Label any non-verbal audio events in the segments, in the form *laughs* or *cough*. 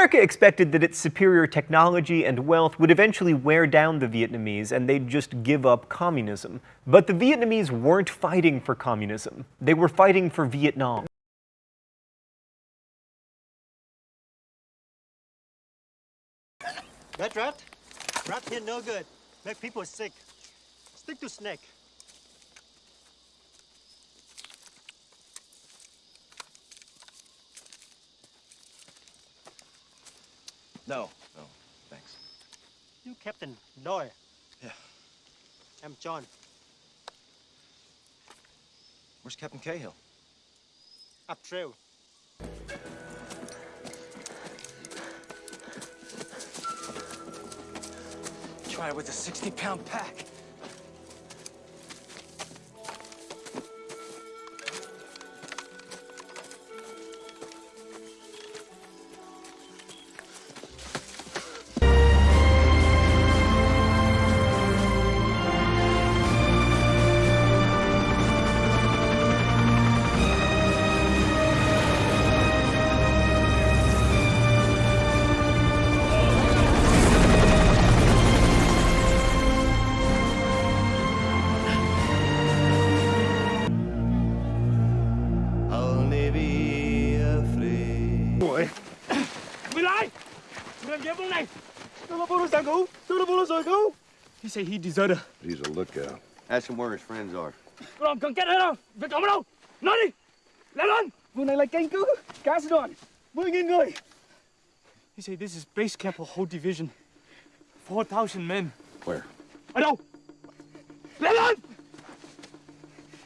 America expected that its superior technology and wealth would eventually wear down the Vietnamese and they'd just give up communism. But the Vietnamese weren't fighting for communism. They were fighting for Vietnam. That rat? Rat here no good. Make people sick. Stick to snake. No, no, thanks. You Captain Doyle. Yeah. I'm John. Where's Captain Cahill? Up trail. Try it with a 60-pound pack. Sang cứu! Tôi là Polo rồi cứu! He said he deserted. He's a lookout. Ask him where his friends are. Tôi làm cần kết ở đâu? Việc cổng ở đâu? Nói đi! Lên lên! Vùng này là canh cứ! Cả sư đoàn! 10.000 người! He said this is base camp for whole division. 4,000 men. Where? Ở đâu? Lên lên!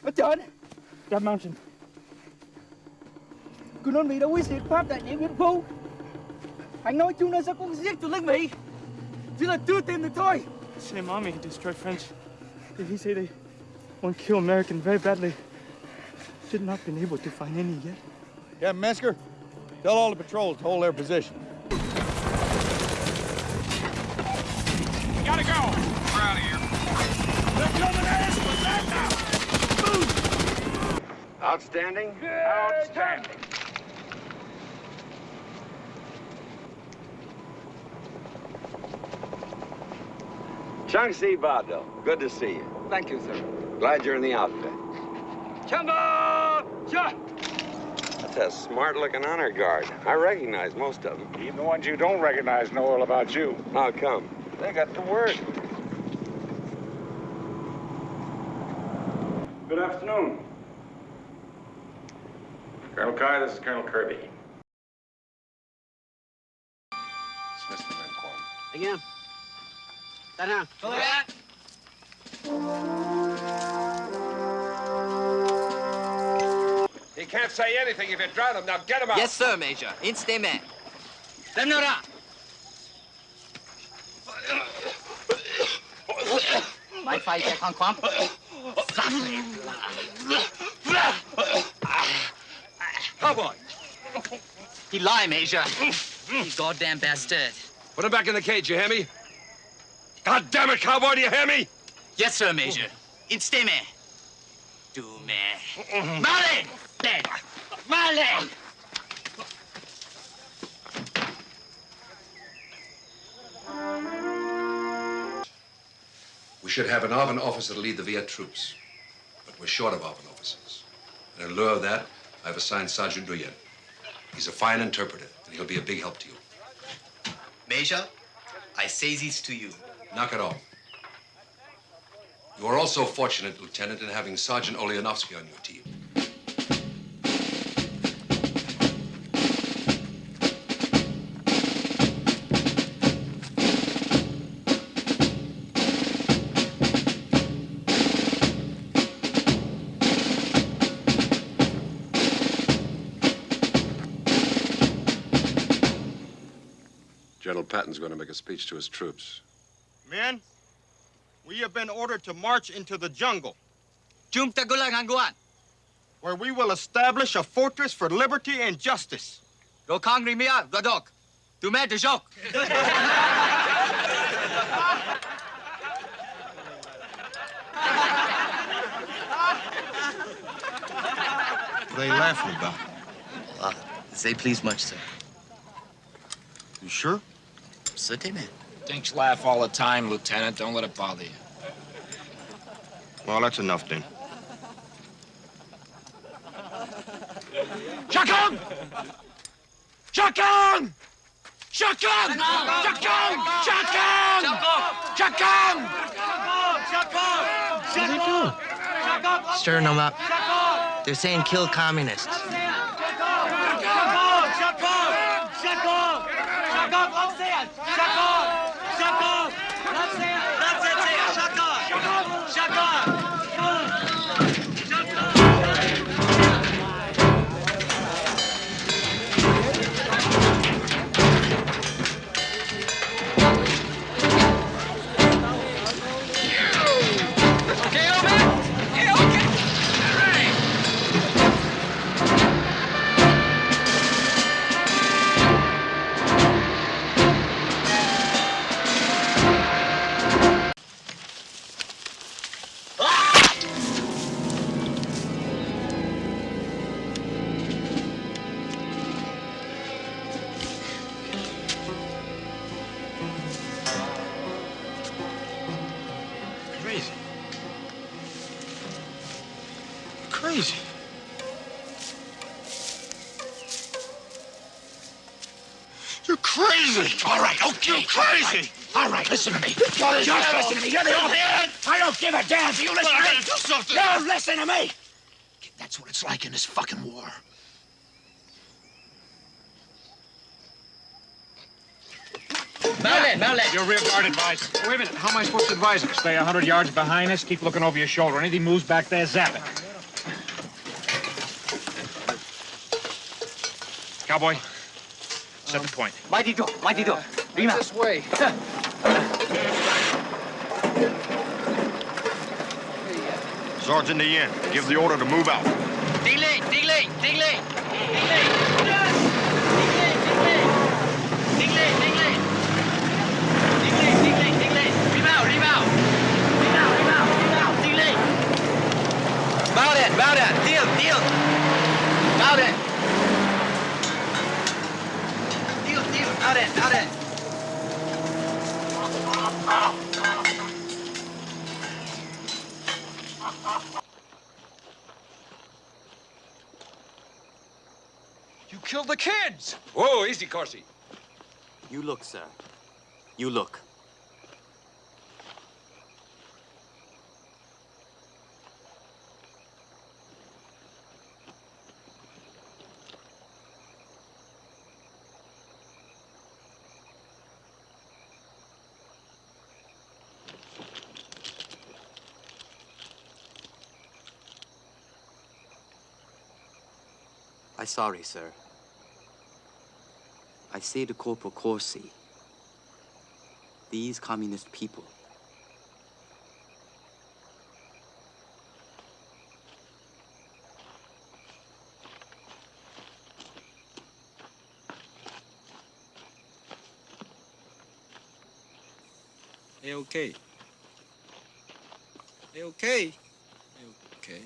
Ở trên! That mountain. Cứ nói Mỹ đã quyết diệt Pháp tại Điện Biên Phủ. Anh nói chúng nó sẽ cũng giết tụi lính Mỹ. Chỉ là chưa tìm được thôi. Same army destroyed French. Did he say they want to kill American very badly? Should not been able to find any yet. Yeah, Mesker, tell all the patrols to hold their position. Gotta go. We're out of here. They're coming at us with that now. Outstanding? Outstanding. Chung Si Vado, good to see you. Thank you, sir. Glad you're in the outfit. Chamba! Cha! That's a smart-looking honor guard. I recognize most of them. Even the ones you don't recognize know all about you. How come? They got the word. Good afternoon. Colonel Kai, this is Colonel Kirby. Dismiss the men, Quan. Anh em. Tan hàng. He can't say anything if you drown him. Now get him out. Yes, sir, Major. Instantly. Dem nu ra! My fight check on Kwamp. Cowboy, oh, He lie, Major. You goddamn bastard. put him back in the cage, you hear me? God damn it, cowboy, do you hear me? Yes, sir, Major. Instantly. Do me. Marley! Dead. Marley! We should have an ARVN officer to lead the Viet troops. But we're short of ARVN officers. And in lieu of that, I've assigned Sergeant Nguyen. He's a fine interpreter, and he'll be a big help to you. Major, I say this to you. Knock it off. You are also fortunate, Lieutenant, in having Sergeant Oleanovsky on your team. General Patton's going to make a speech to his troops. Men, we have been ordered to march into the jungle, Jum where we will establish a fortress for liberty and justice. Go kangri mia, godok. Du me de jok. They laughing about. Ah, say please much, sir. You sure? Certainly. Dinks laugh all the time, Lieutenant. Don't let it bother you. Well, that's enough then. Shotgun! Shotgun! Shotgun! Shotgun! Shotgun! Shotgun! Stirring them up. They're saying kill communists. Crazy. All right, okay. You're crazy. All right, listen to me. Just listen to me. You're the old man. I don't give a damn if you listen Well, I to gotta me. do something. No, listen to me. That's what it's like in this fucking war. Mount Mount Your rear guard advisor. Wait a minute. How am I supposed to advise him? Stay 100 yards behind us. Keep looking over your shoulder. Anything moves back there, zap it. Cowboy, set the point. Maldito, maldito. Prima. This way. *laughs* Sergeant the. Give the order to move out. Delay, delay, delay. Delay. Delay, delay. Delay, delay, delay. Rebound, rebound. Rebound, rebound, rebound. Delay. Mount it, mount it. Deal, deal. Mount it. Deal, deal. Mount it, mount it. You killed the kids. Whoa, easy, Corsi. You look, sir. You look. I sorry, sir. I say to Corporal Corsi, these communist people, okay. Okay. Okay.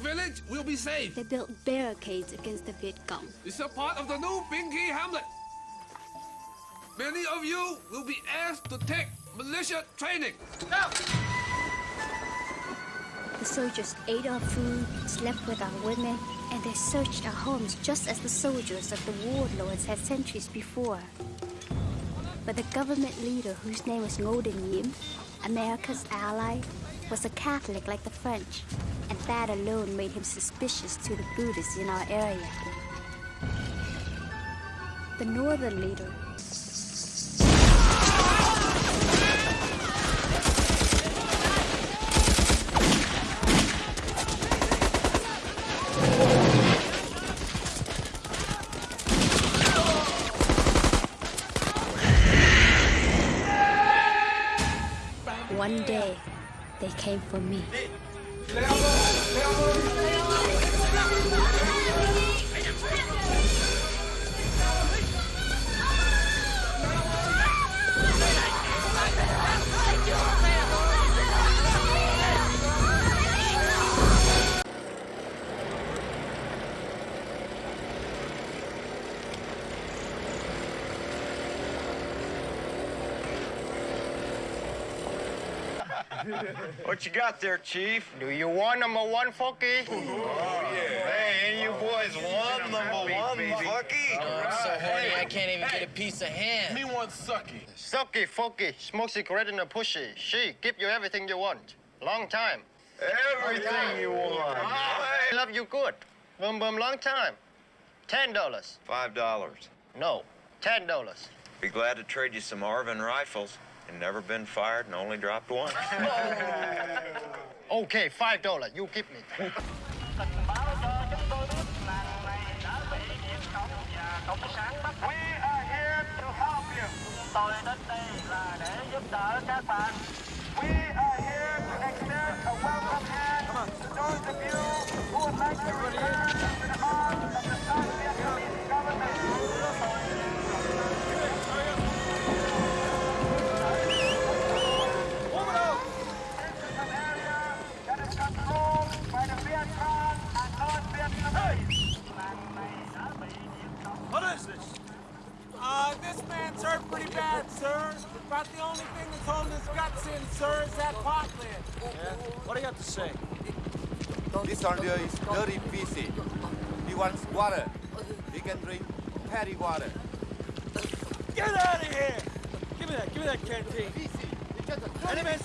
Village will be safe. They built barricades against the Viet Cong. It's a part of the new Binky Hamlet. Many of you will be asked to take militia training. The soldiers ate our food, slept with our women, and they searched our homes just as the soldiers of the warlords had centuries before. But the government leader, whose name was Ngô Đình Diệm, America's ally, was a Catholic like the French, and that alone made him suspicious to the Buddhists in our area. The northern leader One day, they came for me. *laughs* What you got there, Chief? Do you want number one, Funky? Oh, yeah. Hey, you boys want number one, Funky? Oh, I'm so horny I can't even get a piece of ham. Me want Sucky. Sucky, Funky, smoke cigarette in a pushy. She give you everything you want. Long time. Everything you want. Ah, I love you good. Boom, boom, long time. Ten dollars. Five dollars. No, ten dollars. Be glad to trade you some ARVN rifles. And never been fired and only dropped once. *laughs* Okay, five dollars. You give me. *laughs* Tôi đến this man's hurt pretty bad, sir. About the only thing that's holding his guts in, sir, is that pot lid. Yeah? What do you have to say? This soldier is very busy. He wants water. He can drink patty water. Get out of here! Give me that, give me that canteen. Any man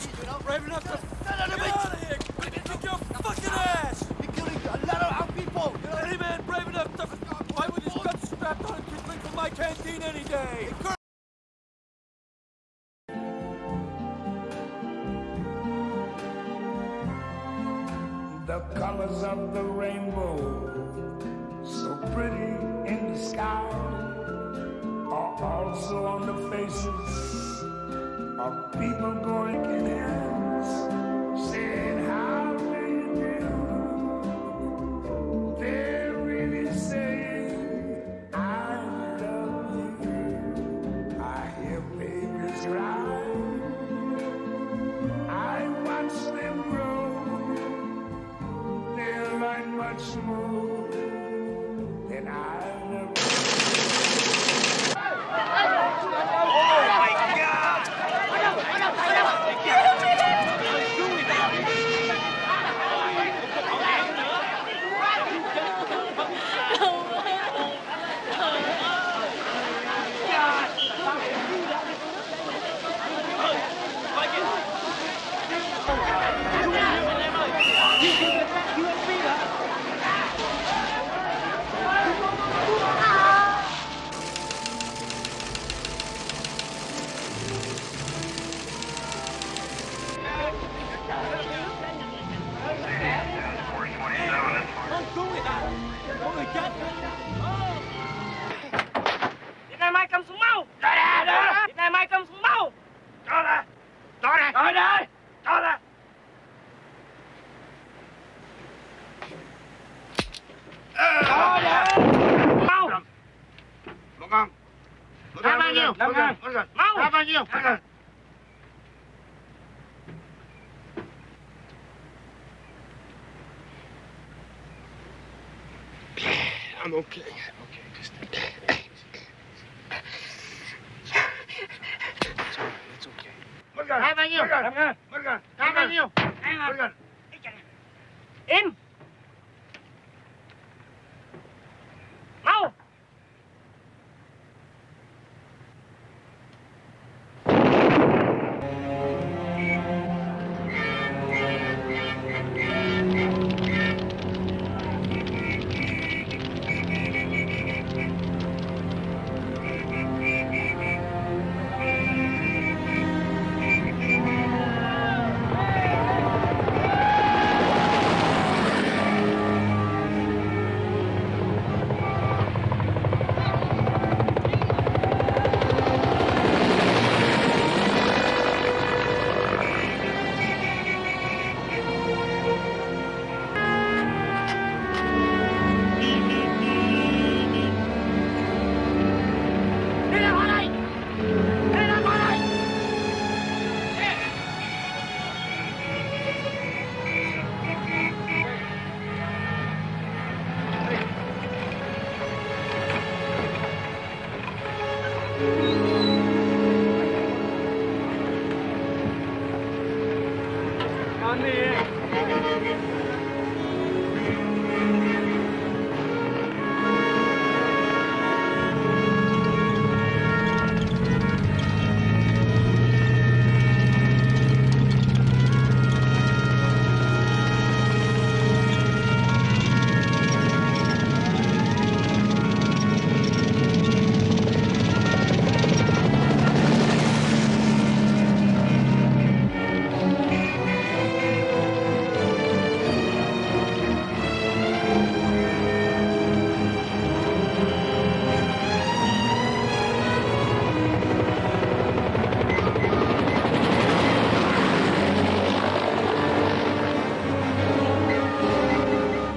brave enough to get out of here! Kick your fucking ass! You're killing a lot of our people! Any man brave enough to fight with his guts strapped on can drink from my canteen any day! Colors of the rainbow, so pretty in the sky, are also on the faces of people going in Cho ra Cho ra Cho ra Mau Một con. Ra bao nhiêu Năm ngàn. Mau Ra bao nhiêu? I'm okay. Morgan. Vergan. Vergan. Morgan. Morgan. Vergan. Vergan. Morgan. Vergan. Vergan.